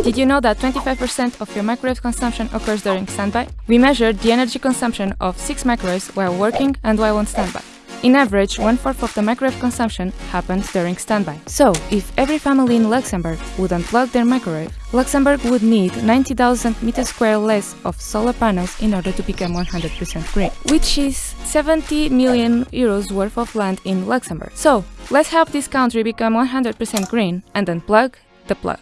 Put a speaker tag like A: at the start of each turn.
A: Did you know that 25% of your microwave consumption occurs during standby? We measured the energy consumption of 6 microwaves while working and while on standby. In average, one-fourth of the microwave consumption happens during standby. So, if every family in Luxembourg would unplug their microwave, Luxembourg would need 90,000 meters square less of solar panels in order to become 100% green, which is 70 million euros worth of land in Luxembourg. So, let's help this country become 100% green and unplug the plug.